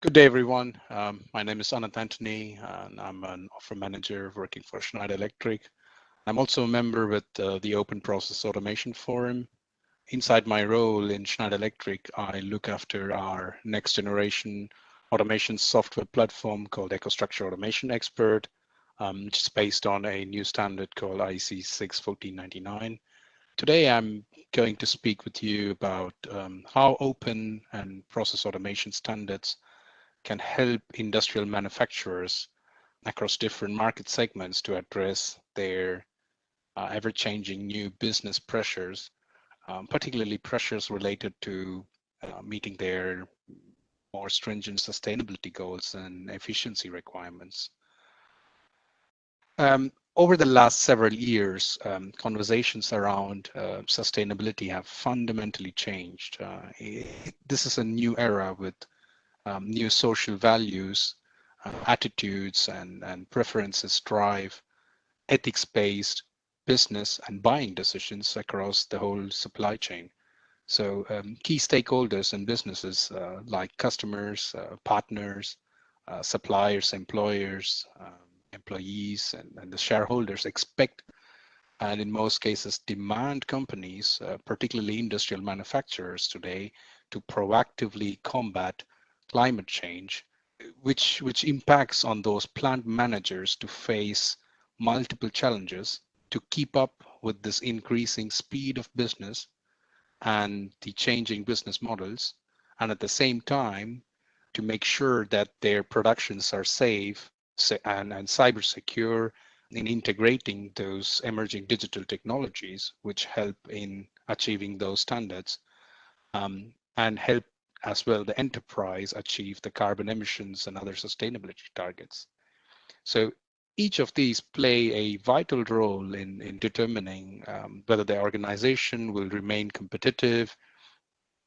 Good day, everyone. Um, my name is Anant Anthony, and I'm an offer manager working for Schneider Electric. I'm also a member with uh, the Open Process Automation Forum. Inside my role in Schneider Electric, I look after our next generation automation software platform called EcoStruxure Automation Expert, um, which is based on a new standard called IEC 61499. Today, I'm going to speak with you about um, how open and process automation standards can help industrial manufacturers across different market segments to address their uh, ever-changing new business pressures, um, particularly pressures related to uh, meeting their more stringent sustainability goals and efficiency requirements. Um, over the last several years, um, conversations around uh, sustainability have fundamentally changed. Uh, it, this is a new era with um, new social values, uh, attitudes, and, and preferences drive ethics-based business and buying decisions across the whole supply chain. So um, key stakeholders in businesses uh, like customers, uh, partners, uh, suppliers, employers, um, employees, and, and, the shareholders expect and in most cases demand companies, uh, particularly industrial manufacturers today, to proactively combat climate change, which, which impacts on those plant managers to face multiple challenges to keep up with this increasing speed of business and the changing business models, and at the same time, to make sure that their productions are safe and, and cyber secure in integrating those emerging digital technologies, which help in achieving those standards um, and help as well the enterprise achieve the carbon emissions and other sustainability targets. So each of these play a vital role in, in determining um, whether the organization will remain competitive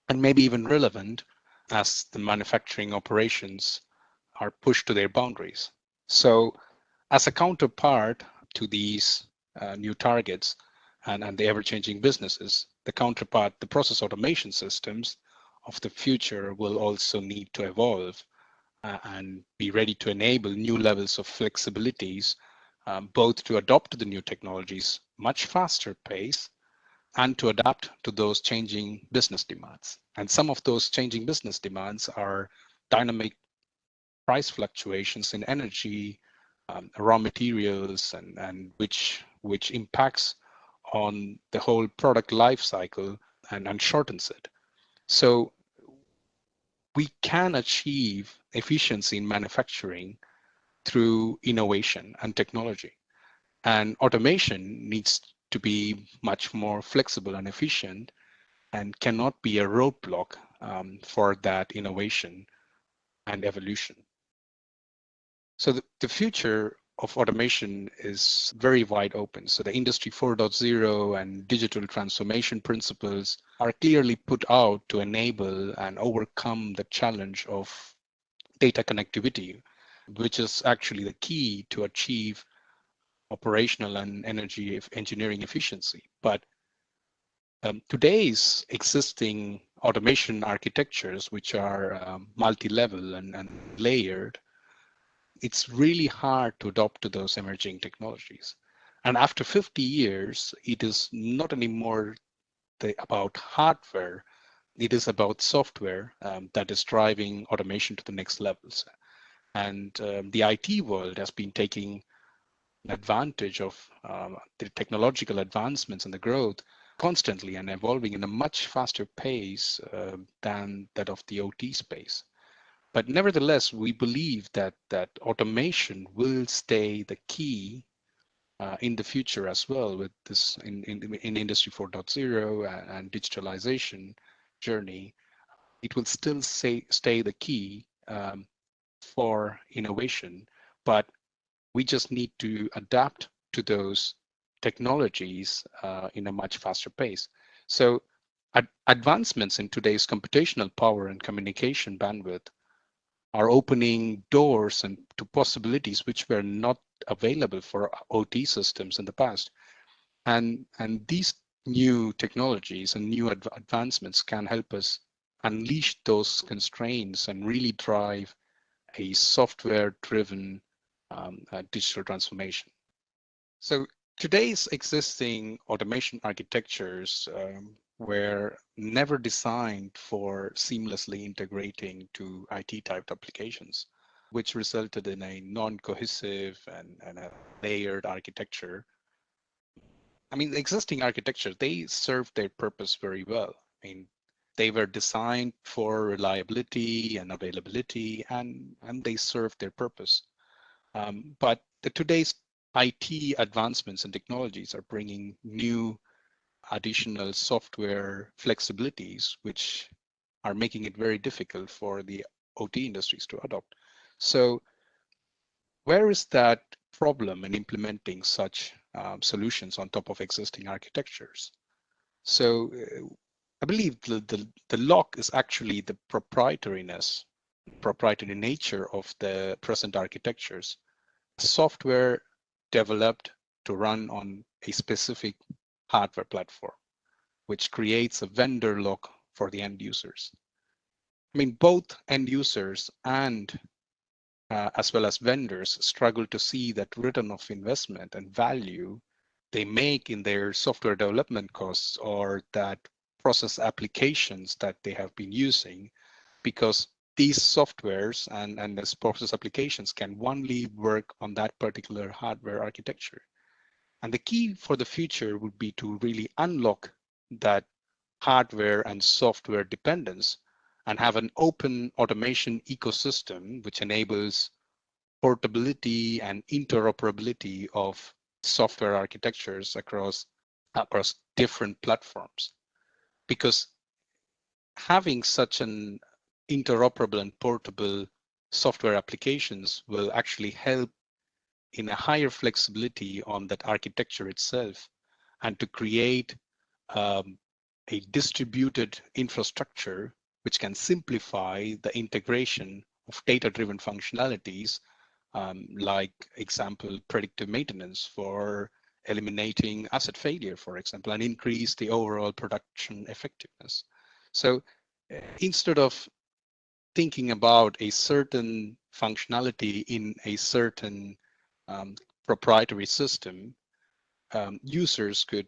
and maybe even relevant as the manufacturing operations are pushed to their boundaries. So as a counterpart to these uh, new targets and, and the ever-changing businesses, the counterpart, the process automation systems, of the future will also need to evolve uh, and be ready to enable new levels of flexibilities, um, both to adopt the new technologies much faster pace and to adapt to those changing business demands. And some of those changing business demands are dynamic price fluctuations in energy, um, raw materials, and, and which, which impacts on the whole product life cycle and, and shortens it. So we can achieve efficiency in manufacturing through innovation and technology. And automation needs to be much more flexible and efficient and cannot be a roadblock um, for that innovation and evolution. So the, the future of automation is very wide open. So the industry 4.0 and digital transformation principles are clearly put out to enable and overcome the challenge of data connectivity, which is actually the key to achieve operational and energy engineering efficiency. But um, today's existing automation architectures, which are um, multi-level and, and layered, it's really hard to adopt to those emerging technologies. And after 50 years, it is not anymore the, about hardware, it is about software um, that is driving automation to the next levels. And um, the IT world has been taking advantage of um, the technological advancements and the growth constantly and evolving in a much faster pace uh, than that of the OT space. But nevertheless, we believe that that automation will stay the key uh, in the future as well with this in, in, in industry 4.0 and, and, digitalization journey. It will still say, stay the key um, for innovation, but we just need to adapt to those technologies uh, in a much faster pace. So ad advancements in today's computational power and communication bandwidth are opening doors and to possibilities which were not available for OT systems in the past. And, and these new technologies and new adv advancements can help us unleash those constraints and really drive a software-driven um, uh, digital transformation. So today's existing automation architectures um, were never designed for seamlessly integrating to IT typed applications, which resulted in a non-cohesive and, and a layered architecture. I mean, the existing architecture, they served their purpose very well. I mean, they were designed for reliability and availability, and, and they served their purpose. Um, but the, today's IT advancements and technologies are bringing new additional software flexibilities, which are making it very difficult for the OT industries to adopt. So where is that problem in implementing such um, solutions on top of existing architectures? So uh, I believe the, the, the lock is actually the proprietariness, proprietary nature of the present architectures. Software developed to run on a specific hardware platform, which creates a vendor lock for the end users. I mean, both end users and uh, as well as vendors struggle to see that return of investment and value they make in their software development costs or that process applications that they have been using because these softwares and, and this process applications can only work on that particular hardware architecture. And the key for the future would be to really unlock that hardware and software dependence and have an open automation ecosystem which enables portability and interoperability of software architectures across across different platforms. Because having such an interoperable and portable software applications will actually help in a higher flexibility on that architecture itself and to create um, a distributed infrastructure which can simplify the integration of data-driven functionalities um, like example predictive maintenance for eliminating asset failure, for example, and increase the overall production effectiveness. So uh, instead of thinking about a certain functionality in a certain um, proprietary system, um, users could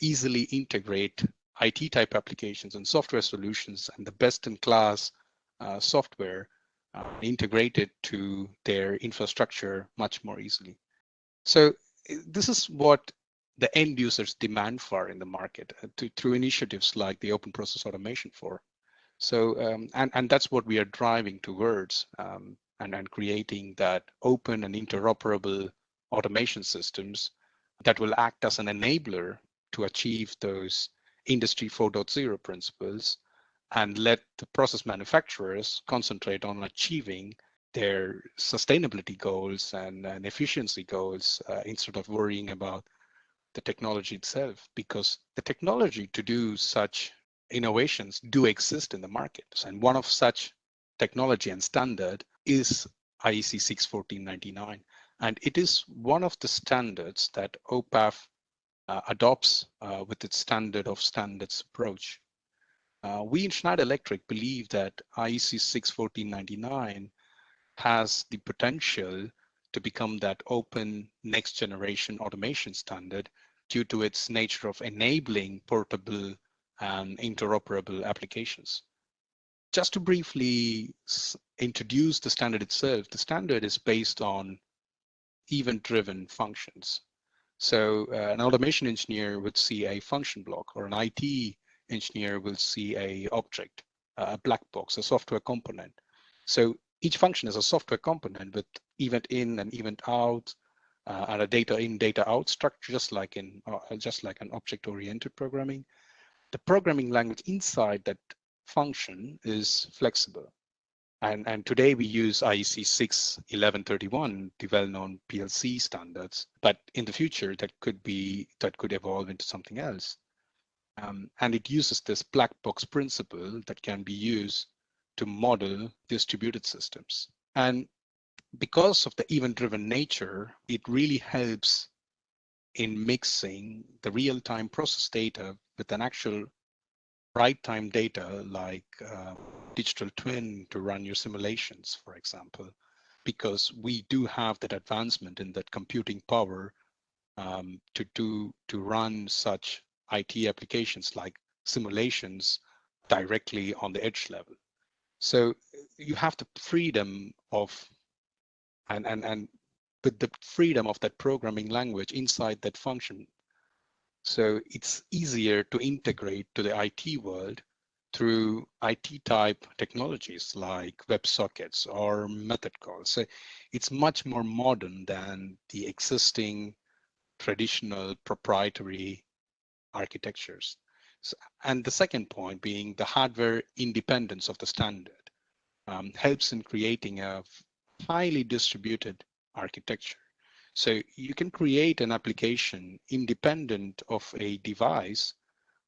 easily integrate IT type applications and software solutions and the best in class uh, software uh, integrated to their infrastructure much more easily. So this is what the end users demand for in the market uh, to, through initiatives like the Open Process Automation Forum. So, um, and, and that's what we are driving towards um, and, and creating that open and interoperable automation systems that will act as an enabler to achieve those industry 4.0 principles and let the process manufacturers concentrate on achieving their sustainability goals and, and efficiency goals uh, instead of worrying about the technology itself because the technology to do such innovations do exist in the market. And one of such technology and standard is IEC 61499 and it is one of the standards that OPAF uh, adopts uh, with its standard of standards approach. Uh, we in Schneider Electric believe that IEC 61499 has the potential to become that open next generation automation standard due to its nature of enabling portable and interoperable applications. Just to briefly introduce the standard itself, the standard is based on event-driven functions. So uh, an automation engineer would see a function block or an IT engineer will see a object, a black box, a software component. So each function is a software component with event in and event out uh, and a data in data out structure just like in uh, just like an object oriented programming the programming language inside that function is flexible and and today we use IEC 61131 the well-known PLC standards but in the future that could be that could evolve into something else um, and it uses this black box principle that can be used to model distributed systems. And because of the event-driven nature, it really helps in mixing the real-time process data with an actual right time data like uh, digital twin to run your simulations, for example, because we do have that advancement in that computing power um, to do to run such IT applications like simulations directly on the edge level. So you have the freedom of and and and with the freedom of that programming language inside that function. So it's easier to integrate to the IT world through IT type technologies like WebSockets or method calls. So it's much more modern than the existing traditional proprietary architectures. So, and the second point being the hardware independence of the standard um, helps in creating a highly distributed architecture. So you can create an application independent of a device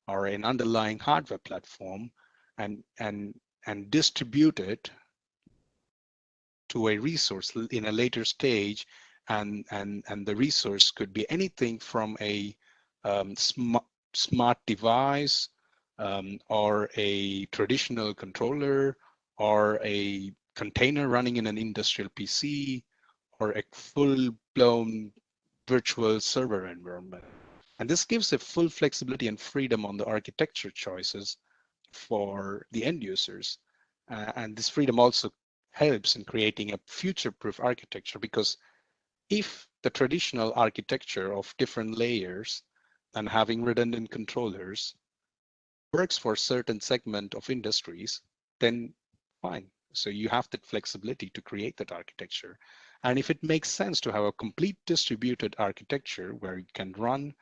or an underlying hardware platform and, and, and distribute it to a resource in a later stage. And and and the resource could be anything from a um, smart smart device um, or a traditional controller or a container running in an industrial PC or a full-blown virtual server environment. And this gives a full flexibility and freedom on the architecture choices for the end users. Uh, and this freedom also helps in creating a future-proof architecture because if the traditional architecture of different layers and having redundant controllers works for certain segment of industries, then fine. So you have that flexibility to create that architecture. And if it makes sense to have a complete distributed architecture where you can run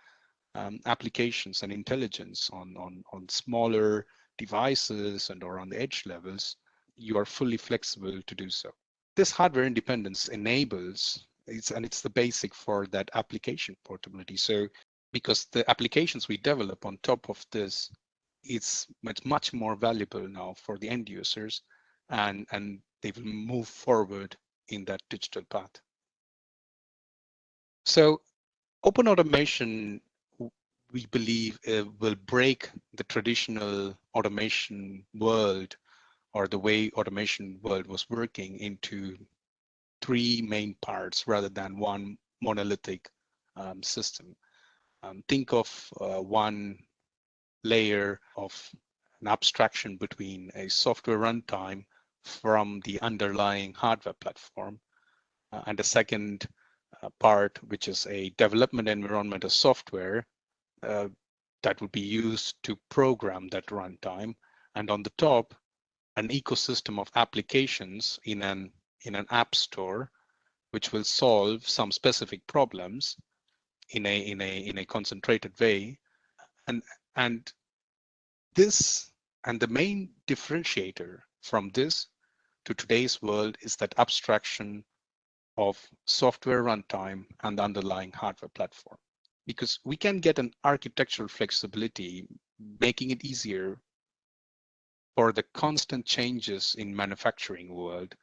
um, applications and intelligence on, on, on smaller devices and or on the edge levels, you are fully flexible to do so. This hardware independence enables it's and it's the basic for that application portability. So because the applications we develop on top of this, it's much much more valuable now for the end users, and and they will move forward in that digital path. So open automation, we believe, uh, will break the traditional automation world or the way automation world was working into three main parts rather than one monolithic um, system. Um, think of uh, one layer of an abstraction between a software runtime from the underlying hardware platform uh, and the second uh, part, which is a development environment of software uh, that would be used to program that runtime. And on the top, an ecosystem of applications in an in an app store, which will solve some specific problems in a in a in a concentrated way, and and this and the main differentiator from this to today's world is that abstraction of software runtime and the underlying hardware platform. Because we can get an architectural flexibility, making it easier for the constant changes in manufacturing world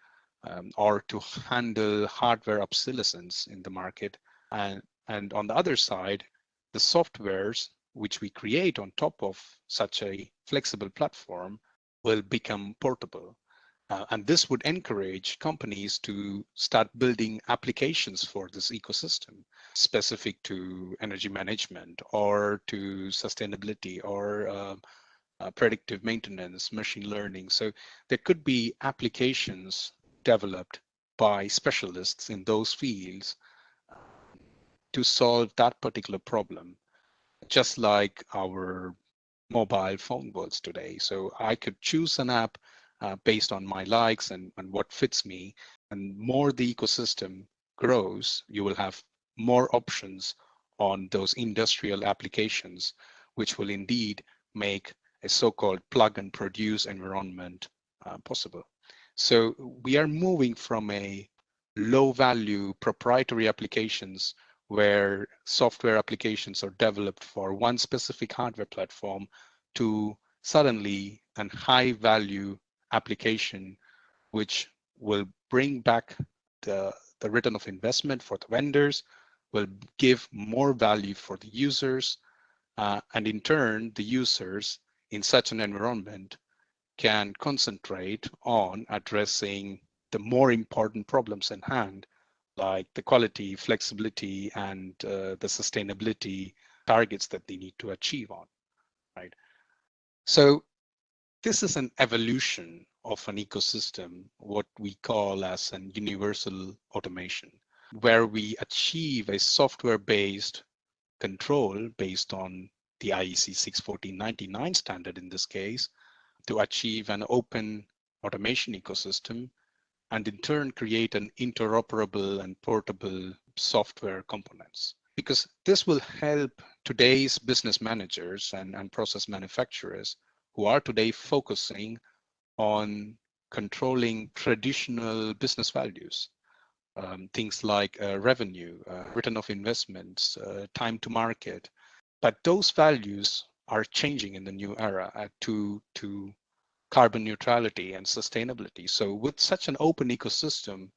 um, or to handle hardware obsolescence in the market. And, and on the other side, the softwares which we create on top of such a flexible platform will become portable. Uh, and this would encourage companies to start building applications for this ecosystem specific to energy management or to sustainability or uh, uh, predictive maintenance, machine learning. So there could be applications developed by specialists in those fields to solve that particular problem, just like our mobile phone worlds today. So I could choose an app uh, based on my likes and, and what fits me. And more the ecosystem grows, you will have more options on those industrial applications, which will indeed make a so-called plug and produce environment uh, possible. So we are moving from a low value proprietary applications where software applications are developed for one specific hardware platform to suddenly an high value application which will bring back the, the return of investment for the vendors, will give more value for the users, uh, and in turn, the users in such an environment can concentrate on addressing the more important problems in hand, like the quality, flexibility, and uh, the sustainability targets that they need to achieve on, right? So this is an evolution of an ecosystem, what we call as an universal automation, where we achieve a software-based control based on the IEC 61499 standard in this case, to achieve an open automation ecosystem and in turn create an interoperable and portable software components. Because this will help today's business managers and, and process manufacturers who are today focusing on controlling traditional business values, um, things like uh, revenue, uh, return of investments, uh, time to market. But those values are changing in the new era uh, to, to carbon neutrality and sustainability. So with such an open ecosystem,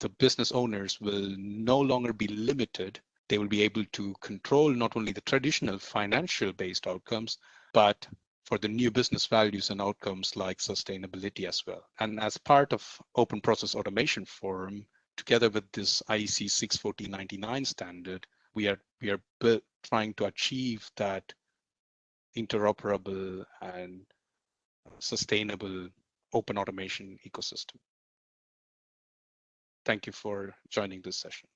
the business owners will no longer be limited. They will be able to control not only the traditional financial based outcomes, but for the new business values and outcomes like sustainability as well. And as part of Open Process Automation Forum, together with this IEC 61499 standard, we are we are trying to achieve that interoperable and sustainable open automation ecosystem. Thank you for joining this session.